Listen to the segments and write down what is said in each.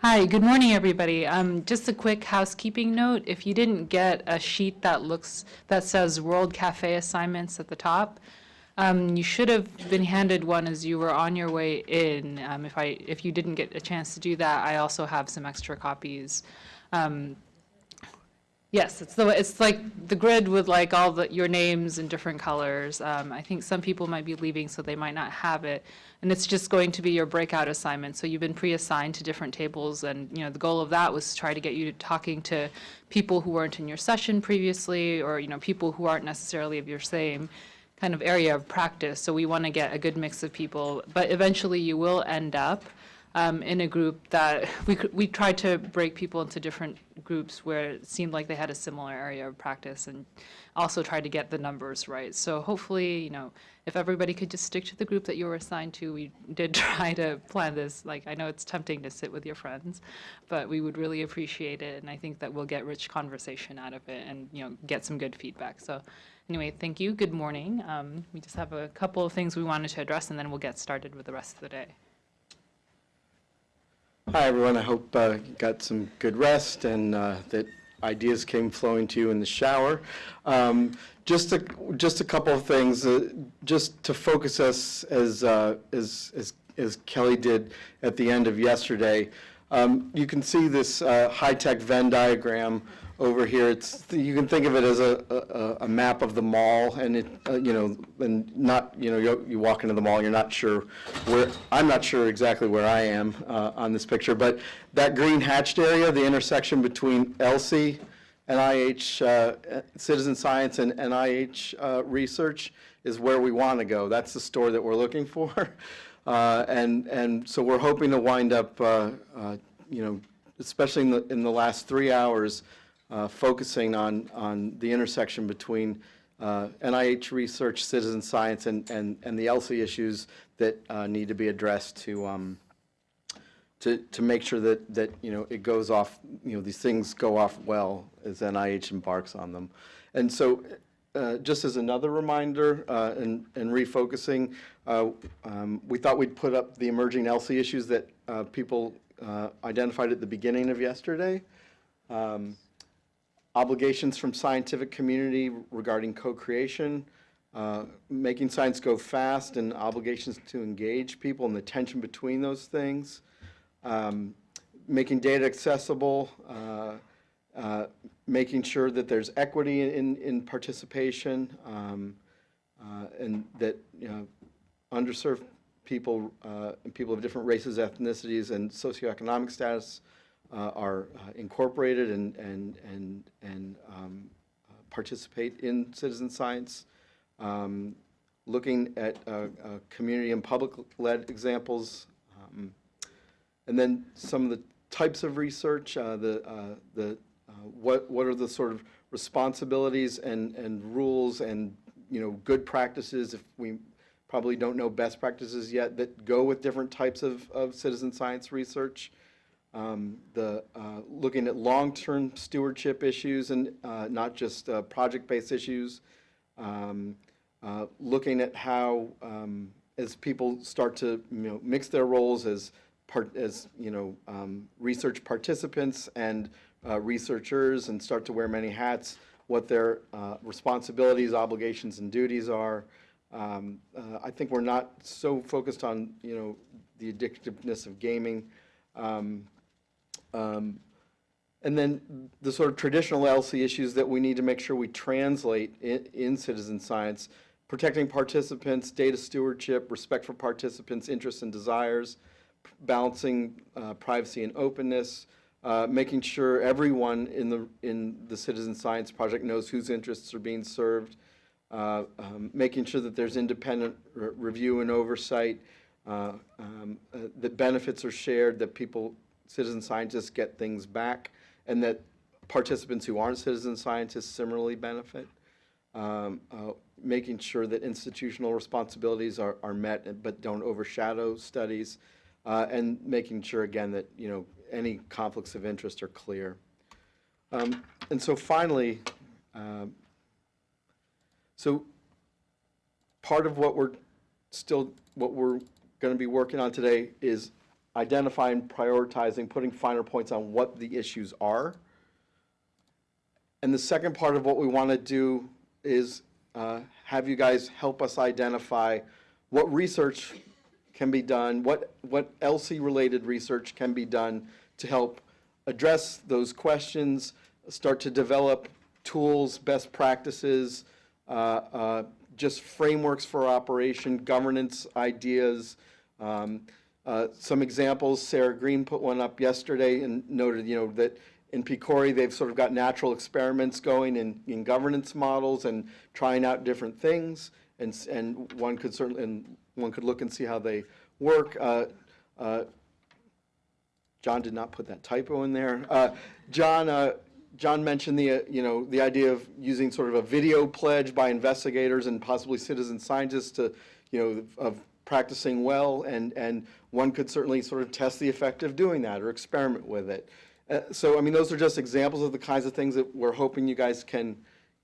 Hi, good morning, everybody. Um, just a quick housekeeping note. If you didn't get a sheet that looks, that says World Cafe assignments at the top, um, you should have been handed one as you were on your way in. Um, if I, if you didn't get a chance to do that, I also have some extra copies. Yes, it's the, it's like the grid with like all the, your names in different colors. Um, I think some people might be leaving, so they might not have it. And it's just going to be your breakout assignment. So you've been pre-assigned to different tables, and, you know, the goal of that was to try to get you talking to people who weren't in your session previously, or, you know, people who aren't necessarily of your same kind of area of practice. So we want to get a good mix of people. But eventually you will end up um, in a group that we, we tried to break people into different groups where it seemed like they had a similar area of practice and also tried to get the numbers right. So hopefully, you know, if everybody could just stick to the group that you were assigned to, we did try to plan this. Like, I know it's tempting to sit with your friends, but we would really appreciate it. And I think that we'll get rich conversation out of it and, you know, get some good feedback. So anyway, thank you. Good morning. Um, we just have a couple of things we wanted to address and then we'll get started with the rest of the day. Hi, everyone. I hope uh, you got some good rest and uh, that ideas came flowing to you in the shower. Um, Just a, just a couple of things, uh, just to focus us as, uh, as, as as Kelly did at the end of yesterday. Um, You can see this uh, high-tech Venn diagram over here. It's, you can think of it as a, a, a map of the mall, and it, uh, you know, and not, you know, you, walk into the mall, and you're not sure where, I'm not sure exactly where I am uh, on this picture, but that green hatched area, the intersection between ELSI, NIH uh, Citizen Science, and NIH uh, Research is where we want to go. That's the store that we're looking for. Uh, And, and so we're hoping to wind up, uh, uh, you know, especially in the, in the last three hours, focusing on, on the intersection between uh, NIH research, citizen science, and, and, and the ELSI issues that uh, need to be addressed to, um, to, to make sure that, that, you know, it goes off, you know, these things go off well as NIH embarks on them. And so, uh, just as another reminder uh, and, refocusing, uh, um, we thought we'd put up the emerging ELSI issues that uh, people uh, identified at the beginning of yesterday. Um, obligations from scientific community regarding co-creation, making science go fast and obligations to engage people and the tension between those things, um, making data accessible, making sure that there's equity in, in participation, um, uh, and that, you know, underserved people, uh, and people of different races, ethnicities, and socioeconomic status uh, are uh, incorporated and, and, and, and um, uh, participate in citizen science. Um, looking at uh, community and public-led examples, um, and then some of the types of research, the, the, what, what are the sort of responsibilities and, and rules and, you know, good practices, if we probably don't know best practices yet, that go with different types of, of citizen science research. Um, the, uh, looking at long-term stewardship issues and uh, not just uh, project-based issues. Um, uh, looking at how, um, as people start to, you know, mix their roles as part, as, you know, um, research participants and uh, researchers and start to wear many hats, what their uh, responsibilities, obligations, and duties are. Um, uh, I think we're not so focused on, you know, the addictiveness of gaming. Um, um, and then the sort of traditional ELSI issues that we need to make sure we translate in, in citizen science, protecting participants, data stewardship, respect for participants' interests and desires, balancing uh, privacy and openness, uh, making sure everyone in the, in the citizen science project knows whose interests are being served, uh, um, making sure that there's independent re review and oversight, uh, um, uh, that benefits are shared, that people citizen scientists get things back, and that participants who aren't citizen scientists similarly benefit. Um, uh, making sure that institutional responsibilities are, are met but don't overshadow studies, uh, and making sure again that you know any conflicts of interest are clear. Um, and so finally, um, so part of what we're still what we're going to be working on today is identifying, prioritizing, putting finer points on what the issues are. And the second part of what we want to do is uh, have you guys help us identify what research can be done, what, what ELSI-related research can be done to help address those questions, start to develop tools, best practices, uh, uh, just frameworks for operation, governance ideas. Um, uh, Some examples, Sarah Green put one up yesterday and noted, you know, that in PCORI, they've sort of got natural experiments going in, in governance models and trying out different things. And, and one could certainly, and one could look and see how they work. Uh, uh, John did not put that typo in there. Uh, John, uh, John mentioned the, uh, you know, the idea of using sort of a video pledge by investigators and possibly citizen scientists to, you know, of practicing well, and, and one could certainly sort of test the effect of doing that or experiment with it. Uh, So, I mean, those are just examples of the kinds of things that we're hoping you guys can,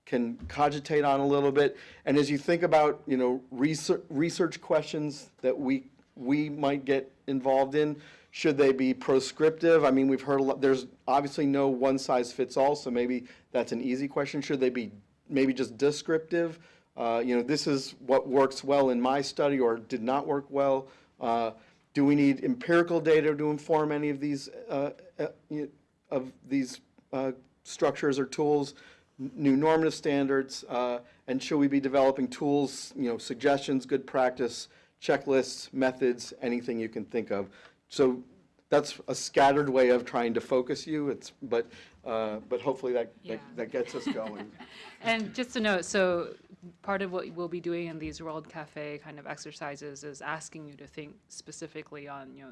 can cogitate on a little bit. And as you think about, you know, research, research questions that we, we might get involved in, should they be proscriptive? I mean, we've heard, a lot. there's obviously no one-size-fits-all, so maybe that's an easy question. Should they be maybe just descriptive? Uh, You know, this is what works well in my study or did not work well. Uh, Do we need empirical data to inform any of these, uh, uh, of these uh, structures or tools? New normative standards? uh, And should we be developing tools, you know, suggestions, good practice, checklists, methods, anything you can think of? So that's a scattered way of trying to focus you, it's, but, uh, but hopefully that, that- Yeah. that gets us going. And just to note, so part of what we'll be doing in these World Cafe kind of exercises is asking you to think specifically on, you know,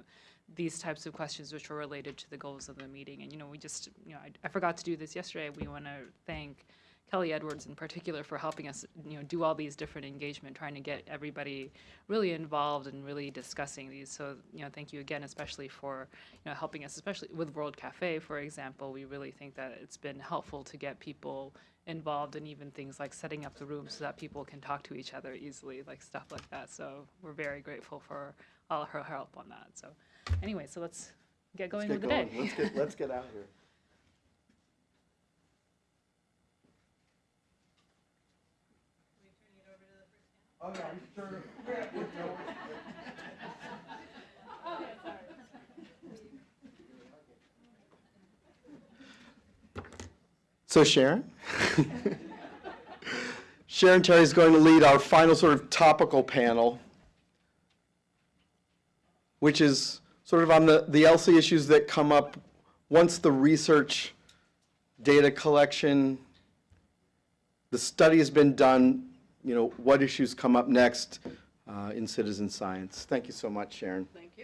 these types of questions which are related to the goals of the meeting. And, you know, we just, you know, I, I forgot to do this yesterday. We want to thank Kelly Edwards in particular for helping us, you know, do all these different engagement, trying to get everybody really involved and really discussing these. So, you know, thank you again, especially for, you know, helping us, especially with World Cafe, for example. We really think that it's been helpful to get people involved in even things like setting up the room so that people can talk to each other easily, like stuff like that. So we're very grateful for all her help on that. So anyway, so let's get going Let's with the going. day. Let's get, let's get out here. Oh, yeah, I'm sure. So Sharon? Sharon Terry is going to lead our final sort of topical panel, which is sort of on the, the ELSI issues that come up once the research, data collection, the study has been done, you know, what issues come up next uh, in citizen science. Thank you so much, Sharon. Thank you.